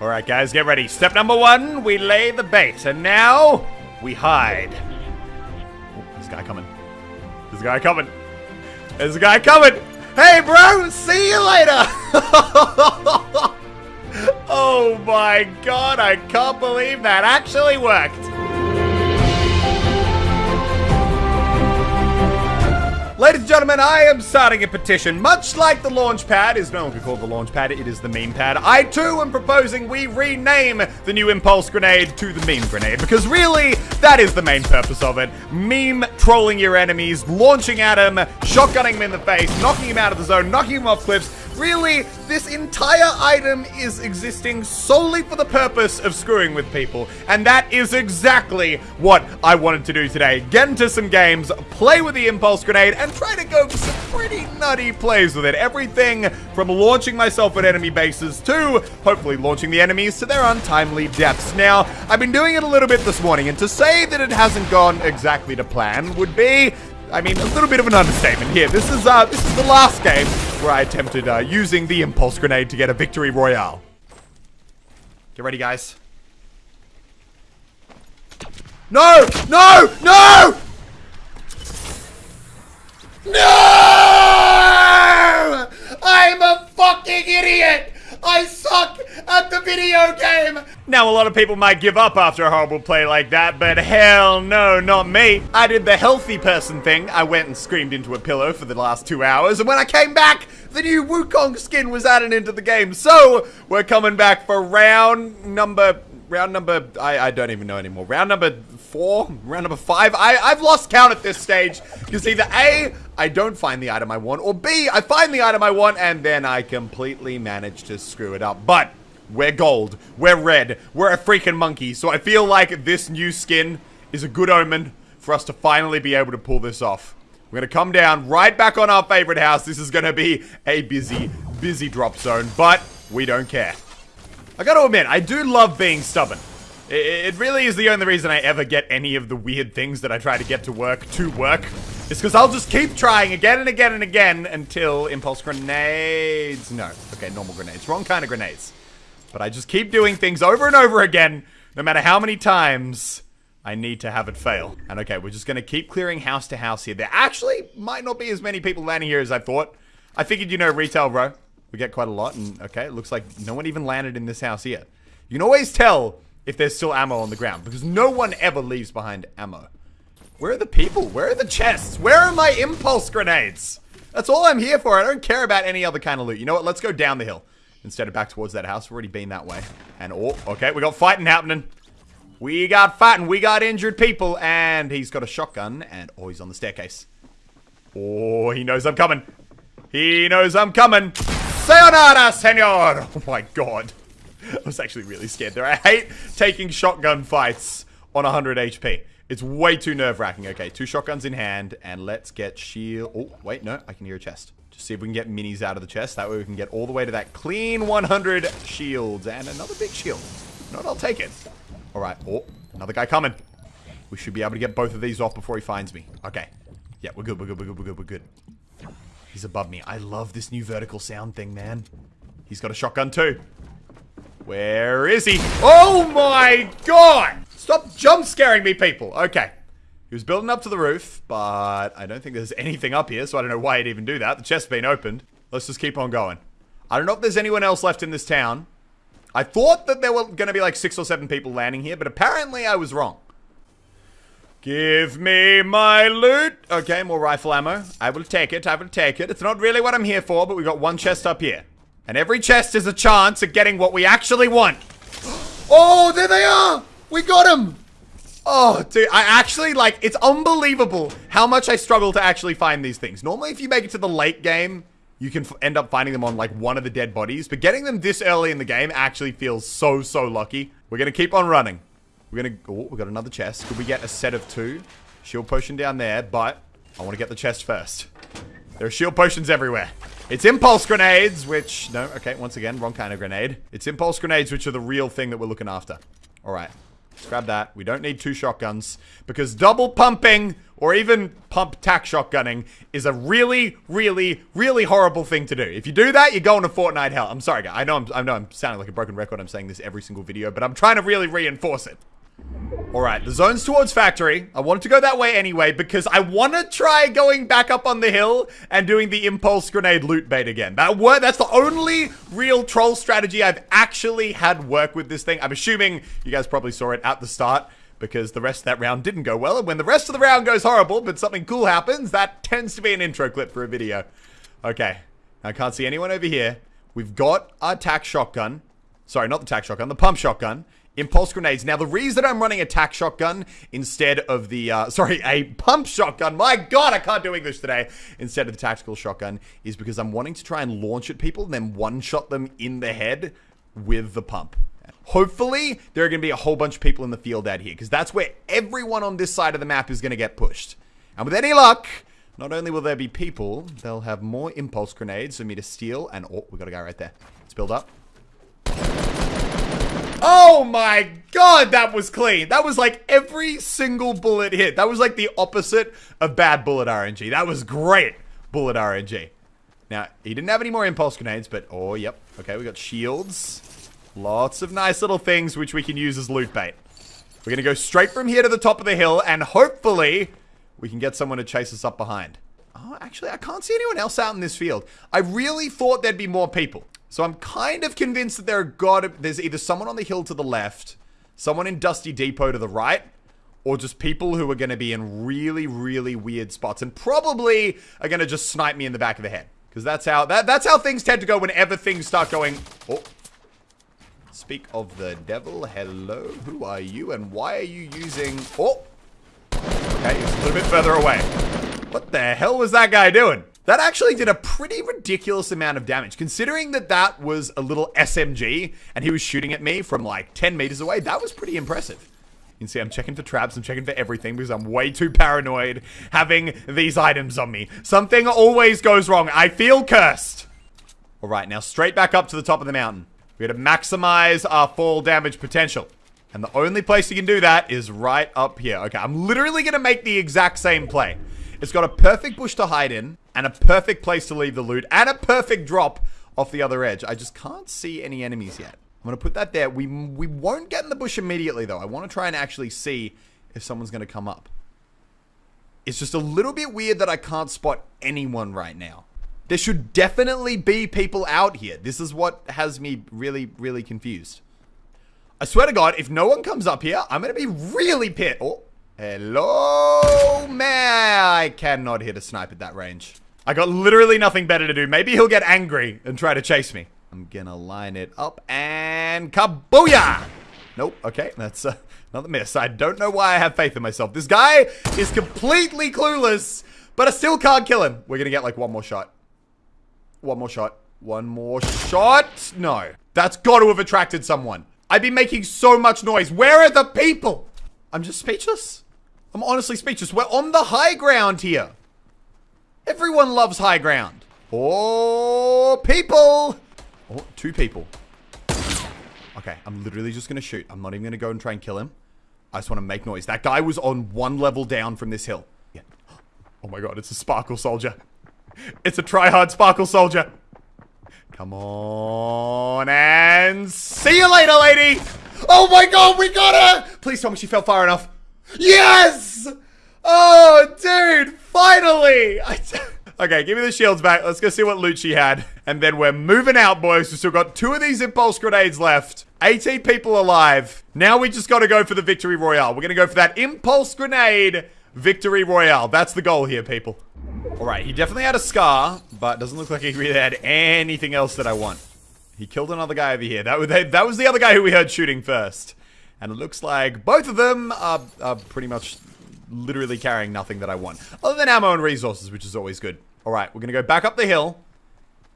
All right, guys, get ready. Step number one, we lay the bait. And now, we hide. Oh, this guy coming. This guy coming. There's a guy coming. Hey, bro, see you later. oh my god, I can't believe that actually worked. Ladies and gentlemen, I am starting a petition. Much like the launch pad is no longer called the launch pad, it is the meme pad. I too am proposing we rename the new impulse grenade to the meme grenade because really, that is the main purpose of it. Meme trolling your enemies, launching at them, shotgunning them in the face, knocking him out of the zone, knocking him off cliffs, Really, this entire item is existing solely for the purpose of screwing with people. And that is exactly what I wanted to do today. Get into some games, play with the Impulse Grenade, and try to go for some pretty nutty plays with it. Everything from launching myself at enemy bases to hopefully launching the enemies to their untimely deaths. Now, I've been doing it a little bit this morning, and to say that it hasn't gone exactly to plan would be I mean, a little bit of an understatement here. This is uh, this is the last game where I attempted uh, using the impulse grenade to get a victory royale. Get ready, guys. No! No! No! No! I'm a fucking idiot! I suck at the video game! Now, a lot of people might give up after a horrible play like that, but hell no, not me. I did the healthy person thing. I went and screamed into a pillow for the last two hours, and when I came back, the new Wukong skin was added into the game. So, we're coming back for round number round number I, I don't even know anymore. Round number four, round number five. I, I've lost count at this stage. Because either A, I don't find the item I want, or B, I find the item I want and then I completely manage to screw it up. But we're gold, we're red, we're a freaking monkey. So I feel like this new skin is a good omen for us to finally be able to pull this off. We're going to come down right back on our favorite house. This is going to be a busy, busy drop zone, but we don't care. I gotta admit, I do love being stubborn. It, really is the only reason I ever get any of the weird things that I try to get to work to work. It's because I'll just keep trying again and again and again until impulse grenades. No. Okay, normal grenades. Wrong kind of grenades. But I just keep doing things over and over again, no matter how many times I need to have it fail. And okay, we're just gonna keep clearing house to house here. There actually might not be as many people landing here as I thought. I figured, you know, retail, bro. We get quite a lot, and okay, it looks like no one even landed in this house here. You can always tell if there's still ammo on the ground, because no one ever leaves behind ammo. Where are the people? Where are the chests? Where are my impulse grenades? That's all I'm here for. I don't care about any other kind of loot. You know what? Let's go down the hill instead of back towards that house. We've already been that way. And, oh, okay, we got fighting happening. We got fighting. We got injured people. And he's got a shotgun. And, oh, he's on the staircase. Oh, he knows I'm coming. He knows I'm coming. Sayonara, senor! Oh my god. I was actually really scared there. I hate taking shotgun fights on 100 HP. It's way too nerve-wracking. Okay, two shotguns in hand, and let's get shield... Oh, wait, no, I can hear a chest. Just see if we can get minis out of the chest. That way we can get all the way to that clean 100 shields. And another big shield. No, I'll take it. All right. Oh, another guy coming. We should be able to get both of these off before he finds me. Okay. Yeah, we're good, we're good, we're good, we're good, we're good. He's above me. I love this new vertical sound thing, man. He's got a shotgun too. Where is he? Oh my god! Stop jump scaring me, people. Okay. He was building up to the roof, but I don't think there's anything up here, so I don't know why he'd even do that. The chest's been opened. Let's just keep on going. I don't know if there's anyone else left in this town. I thought that there were going to be like six or seven people landing here, but apparently I was wrong. Give me my loot. Okay, more rifle ammo. I will take it. I will take it. It's not really what I'm here for, but we got one chest up here. And every chest is a chance at getting what we actually want. Oh, there they are. We got them. Oh, dude, I actually, like, it's unbelievable how much I struggle to actually find these things. Normally, if you make it to the late game, you can end up finding them on, like, one of the dead bodies. But getting them this early in the game actually feels so, so lucky. We're going to keep on running. We're gonna... Oh, we got another chest. Could we get a set of two? Shield potion down there, but I want to get the chest first. There are shield potions everywhere. It's impulse grenades, which... No, okay, once again, wrong kind of grenade. It's impulse grenades, which are the real thing that we're looking after. All right. Let's grab that. We don't need two shotguns because double pumping or even pump tack shotgunning is a really, really, really horrible thing to do. If you do that, you're going to Fortnite hell. I'm sorry, guys. I know I'm, I know I'm sounding like a broken record. I'm saying this every single video, but I'm trying to really reinforce it. Alright, the zone's towards factory. I wanted to go that way anyway because I want to try going back up on the hill and doing the impulse grenade loot bait again. That word, That's the only real troll strategy I've actually had work with this thing. I'm assuming you guys probably saw it at the start because the rest of that round didn't go well. And when the rest of the round goes horrible but something cool happens, that tends to be an intro clip for a video. Okay, I can't see anyone over here. We've got our tack shotgun. Sorry, not the tack shotgun, the pump shotgun. Impulse grenades. Now, the reason I'm running a tack shotgun instead of the, uh, sorry, a pump shotgun, my god, I can't do English today, instead of the tactical shotgun, is because I'm wanting to try and launch at people and then one-shot them in the head with the pump. Hopefully, there are going to be a whole bunch of people in the field out here, because that's where everyone on this side of the map is going to get pushed. And with any luck, not only will there be people, they'll have more impulse grenades for me to steal, and oh, we got a guy right there. Let's build up. Oh my god, that was clean. That was like every single bullet hit. That was like the opposite of bad bullet RNG. That was great bullet RNG. Now, he didn't have any more impulse grenades, but oh, yep. Okay, we got shields. Lots of nice little things which we can use as loot bait. We're going to go straight from here to the top of the hill, and hopefully we can get someone to chase us up behind. Oh, actually, I can't see anyone else out in this field. I really thought there'd be more people. So I'm kind of convinced that there are got there's either someone on the hill to the left, someone in Dusty Depot to the right, or just people who are going to be in really, really weird spots and probably are going to just snipe me in the back of the head. Because that's how that that's how things tend to go whenever things start going. Oh. Speak of the devil. Hello. Who are you and why are you using... Oh. Okay, he's a little bit further away. What the hell was that guy doing? That actually did a pretty ridiculous amount of damage. Considering that that was a little SMG and he was shooting at me from like 10 meters away, that was pretty impressive. You can see I'm checking for traps, I'm checking for everything because I'm way too paranoid having these items on me. Something always goes wrong. I feel cursed. All right, now straight back up to the top of the mountain. We got to maximize our fall damage potential. And the only place you can do that is right up here. Okay, I'm literally going to make the exact same play. It's got a perfect bush to hide in, and a perfect place to leave the loot, and a perfect drop off the other edge. I just can't see any enemies yet. I'm going to put that there. We, we won't get in the bush immediately, though. I want to try and actually see if someone's going to come up. It's just a little bit weird that I can't spot anyone right now. There should definitely be people out here. This is what has me really, really confused. I swear to God, if no one comes up here, I'm going to be really pissed. Oh, Hello, man. I cannot hit a snipe at that range. I got literally nothing better to do. Maybe he'll get angry and try to chase me. I'm gonna line it up and kabooyah! Nope, okay, that's uh, another miss. I don't know why I have faith in myself. This guy is completely clueless, but I still can't kill him. We're gonna get like one more shot. One more shot. One more shot. No. That's got to have attracted someone. I've been making so much noise. Where are the people? I'm just speechless. I'm honestly speechless. We're on the high ground here. Everyone loves high ground. Oh, people. Oh, two people. Okay, I'm literally just going to shoot. I'm not even going to go and try and kill him. I just want to make noise. That guy was on one level down from this hill. Yeah. Oh my god, it's a sparkle soldier. It's a try-hard sparkle soldier. Come on and see you later, lady. Oh my god, we got her. Please tell me she fell far enough. Yes! Oh, dude, finally! okay, give me the shields back. Let's go see what loot she had. And then we're moving out, boys. We've still got two of these impulse grenades left. 18 people alive. Now we just got to go for the victory royale. We're going to go for that impulse grenade victory royale. That's the goal here, people. All right, he definitely had a scar, but doesn't look like he really had anything else that I want. He killed another guy over here. That was, that was the other guy who we heard shooting first. And it looks like both of them are, are pretty much literally carrying nothing that I want. Other than ammo and resources, which is always good. Alright, we're to go back up the hill.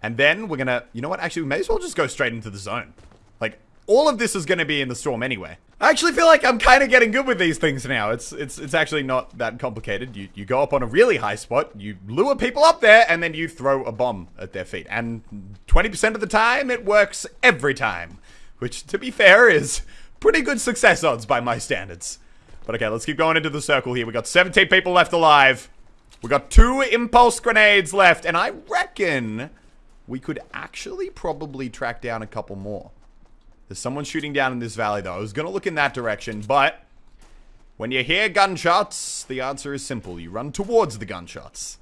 And then we're to... You know what? Actually, we may as well just go straight into the zone. Like, all of this is to be in the storm anyway. I actually feel like I'm kind of getting good with these things now. It's it's it's actually not that complicated. You you go up on a really high spot, you lure people up there, and then you throw a bomb at their feet. And 20% of the time, it works every time. Which, to be fair, is Pretty good success odds by my standards. But okay, let's keep going into the circle here. We got 17 people left alive. We got two impulse grenades left, and I reckon we could actually probably track down a couple more. There's someone shooting down in this valley, though. I was going to look in that direction, but when you hear gunshots, the answer is simple. You run towards the gunshots.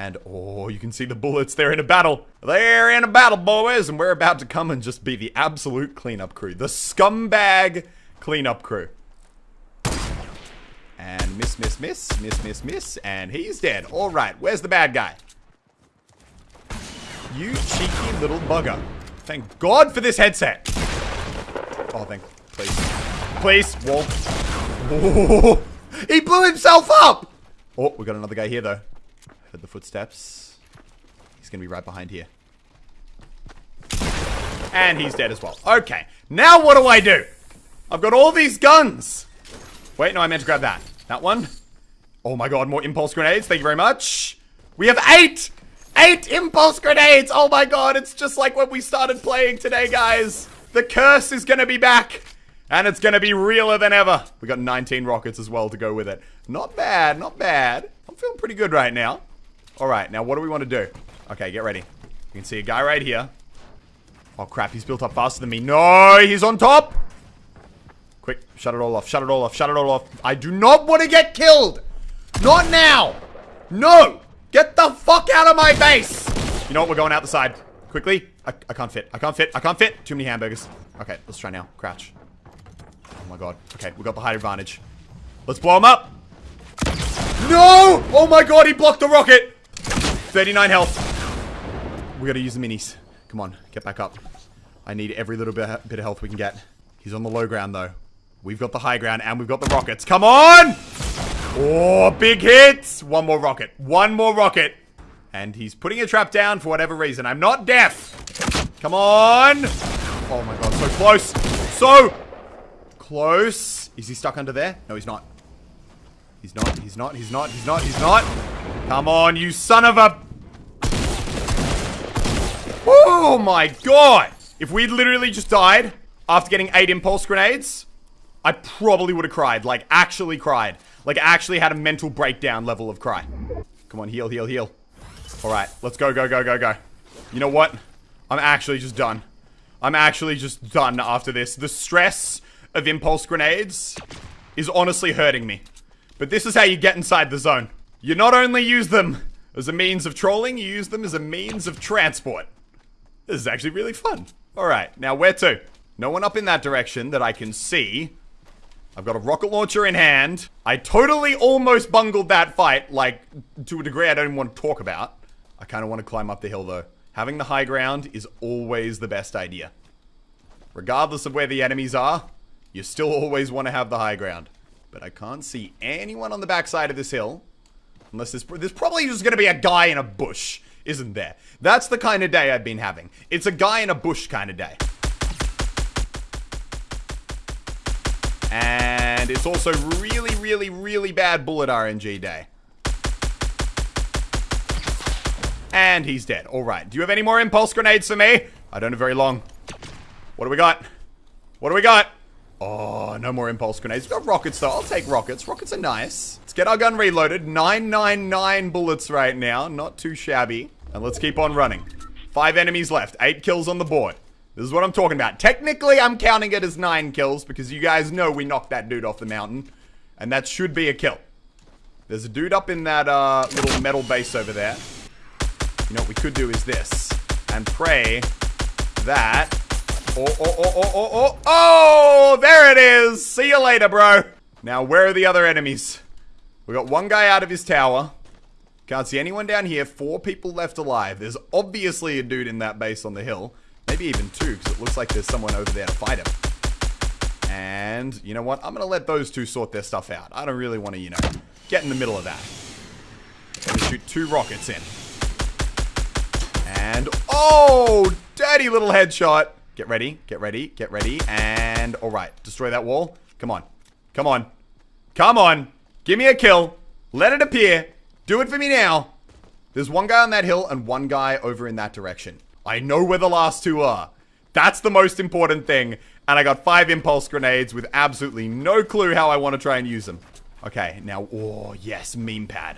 And, oh, you can see the bullets. They're in a battle. They're in a battle, boys. And we're about to come and just be the absolute cleanup crew. The scumbag cleanup crew. And miss, miss, miss, miss, miss, miss. And he's dead. All right, where's the bad guy? You cheeky little bugger. Thank God for this headset. Oh, thank, please. Please, wall. Oh, he blew himself up! Oh, we got another guy here, though. Heard the footsteps. He's gonna be right behind here. And he's dead as well. Okay, now what do I do? I've got all these guns. Wait, no, I meant to grab that. That one. Oh my god, more impulse grenades. Thank you very much. We have eight! Eight impulse grenades! Oh my god, it's just like when we started playing today, guys. The curse is gonna be back. And it's gonna be realer than ever. We got 19 rockets as well to go with it. Not bad, not bad. I'm feeling pretty good right now. Alright, now what do we want to do? Okay, get ready. You can see a guy right here. Oh crap, he's built up faster than me. No, he's on top! Quick, shut it all off, shut it all off, shut it all off. I do not want to get killed! Not now! No! Get the fuck out of my base! You know what, we're going out the side. Quickly. I, I can't fit, I can't fit, I can't fit. Too many hamburgers. Okay, let's try now. Crouch. Oh my god. Okay, we got the height advantage. Let's blow him up! No! Oh my god, he blocked the rocket! 39 health. We gotta use the minis. Come on, get back up. I need every little bit, of health we can get. He's on the low ground, though. We've got the high ground, and we've got the rockets. Come on! Oh, big hits! One more rocket. One more rocket. And he's putting a trap down for whatever reason. I'm not deaf. Come on! Oh my god, so close. So close. Is he stuck under there? No, he's not. He's not, he's not, he's not, he's not, he's not. Come on, you son of a... Oh my god! If we'd literally just died, after getting eight impulse grenades, I probably would have cried. Like, actually cried. Like, actually had a mental breakdown level of cry. Come on, heal, heal, heal. Alright, let's go, go, go, go, go. You know what? I'm actually just done. I'm actually just done after this. The stress of impulse grenades is honestly hurting me. But this is how you get inside the zone. You not only use them as a means of trolling, you use them as a means of transport. This is actually really fun. Alright, now where to? No one up in that direction that I can see. I've got a rocket launcher in hand. I totally almost bungled that fight, like, to a degree I don't even want to talk about. I kind of want to climb up the hill, though. Having the high ground is always the best idea. Regardless of where the enemies are, you still always want to have the high ground. But I can't see anyone on the backside of this hill. Unless there's, there's probably just to be a guy in a bush, isn't there? That's the kind of day I've been having. It's a guy in a bush kind of day. And it's also really, really, really bad bullet RNG day. And he's dead. Alright. Do you have any more impulse grenades for me? I don't have very long. What do we got? What do we got? Oh, no more impulse grenades. We've got rockets, though. I'll take rockets. Rockets are nice. Let's get our gun reloaded. 999 bullets right now. Not too shabby. And let's keep on running. Five enemies left. Eight kills on the board. This is what I'm talking about. Technically, I'm counting it as nine kills because you guys know we knocked that dude off the mountain. And that should be a kill. There's a dude up in that uh, little metal base over there. You know what we could do is this. And pray that... Oh, oh, oh, oh, oh, oh, oh! There it is! See you later, bro! Now, where are the other enemies? We got one guy out of his tower. Can't see anyone down here. Four people left alive. There's obviously a dude in that base on the hill. Maybe even two, because it looks like there's someone over there to fight him. And, you know what? I'm going to let those two sort their stuff out. I don't really want to, you know, get in the middle of that. I'm going to shoot two rockets in. And, oh, dirty little headshot. Get ready, get ready, get ready. And, all right, destroy that wall. Come on. Come on. Come on. Give me a kill. Let it appear. Do it for me now. There's one guy on that hill and one guy over in that direction. I know where the last two are. That's the most important thing. And I got five impulse grenades with absolutely no clue how I want to try and use them. Okay, now, oh, yes, meme pad.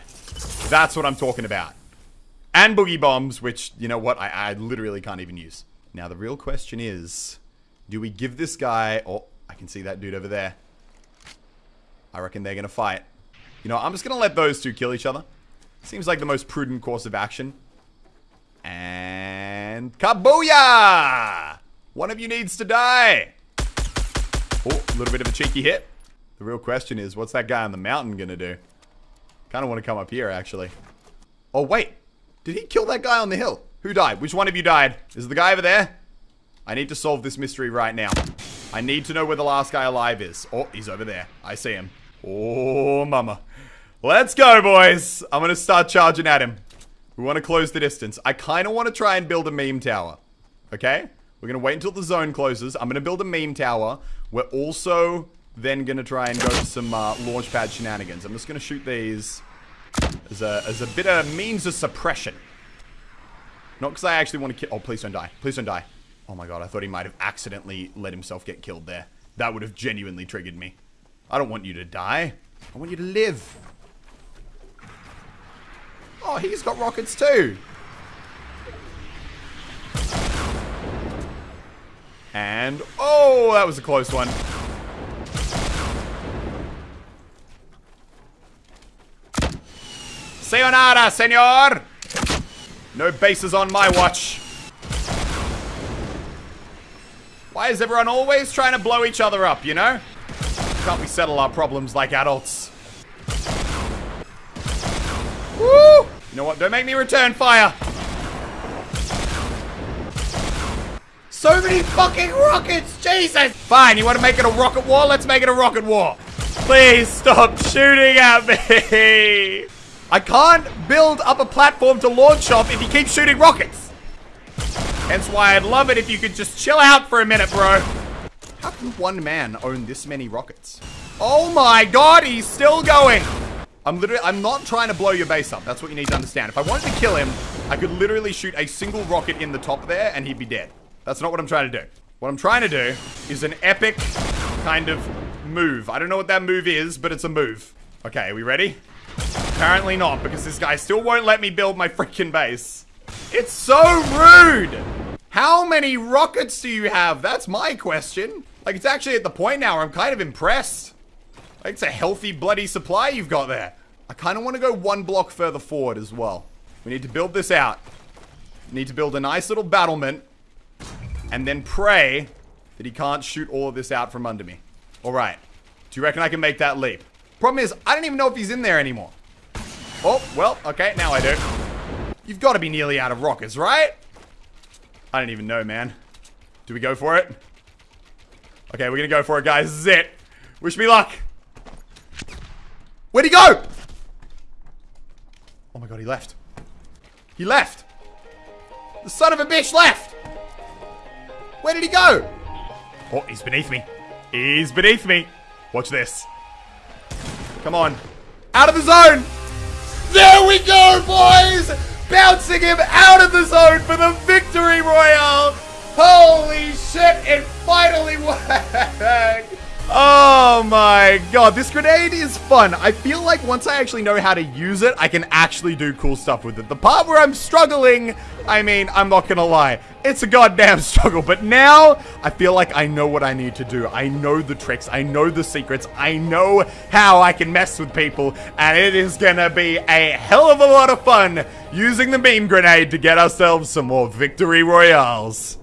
That's what I'm talking about. And boogie bombs, which, you know what, I, I literally can't even use. Now, the real question is, do we give this guy... Oh, I can see that dude over there. I reckon they're going to fight. You know, I'm just going to let those two kill each other. Seems like the most prudent course of action. And... Kabooyah! One of you needs to die. Oh, a little bit of a cheeky hit. The real question is, what's that guy on the mountain going to do? Kind of want to come up here, actually. Oh, wait. Did he kill that guy on the hill? Who died? Which one of you died? Is the guy over there? I need to solve this mystery right now. I need to know where the last guy alive is. Oh, he's over there. I see him. Oh, mama. Let's go, boys. I'm going to start charging at him. We want to close the distance. I kind of want to try and build a meme tower. Okay? We're going to wait until the zone closes. I'm going to build a meme tower. We're also then going to try and go to some uh, launch pad shenanigans. I'm just going to shoot these as a, as a bit of means of suppression. Not because I actually want to kill... Oh, please don't die. Please don't die. Oh my god, I thought he might have accidentally let himself get killed there. That would have genuinely triggered me. I don't want you to die. I want you to live. Oh, he's got rockets too. And, oh, that was a close one. Sayonara, senor! No bases on my watch. Why is everyone always trying to blow each other up, you know? Can't we settle our problems like adults? Woo! You know what? Don't make me return fire. So many fucking rockets! Jesus! Fine, you want to make it a rocket war? Let's make it a rocket war. Please stop shooting at me. I can't build up a platform to launch off if you keep shooting rockets. Hence why I'd love it if you could just chill out for a minute, bro. How can one man own this many rockets? Oh my god, he's still going. I'm literally, I'm not trying to blow your base up. That's what you need to understand. If I wanted to kill him, I could literally shoot a single rocket in the top there and he'd be dead. That's not what I'm trying to do. What I'm trying to do is an epic kind of move. I don't know what that move is, but it's a move. Okay, are we ready? Apparently not, because this guy still won't let me build my freaking base. It's so rude! How many rockets do you have? That's my question. Like, it's actually at the point now where I'm kind of impressed. Like, it's a healthy, bloody supply you've got there. I kind of want to go one block further forward as well. We need to build this out. We need to build a nice little battlement. And then pray that he can't shoot all of this out from under me. Alright. Do you reckon I can make that leap? Problem is, I don't even know if he's in there anymore. Oh, well, okay, now I do. You've got to be nearly out of rockets, right? I don't even know, man. Do we go for it? Okay, we're gonna go for it, guys. This is it. Wish me luck. Where'd he go? Oh my god, he left. He left. The son of a bitch left. Where did he go? Oh, he's beneath me. He's beneath me. Watch this. Come on. Out of the zone. There we go, boys bouncing him out of the zone for the victory royale. Holy shit, it finally worked. Oh my god, this grenade is fun. I feel like once I actually know how to use it, I can actually do cool stuff with it. The part where I'm struggling, I mean, I'm not gonna lie. It's a goddamn struggle, but now I feel like I know what I need to do. I know the tricks, I know the secrets, I know how I can mess with people, and it is gonna be a hell of a lot of fun using the meme grenade to get ourselves some more victory royales.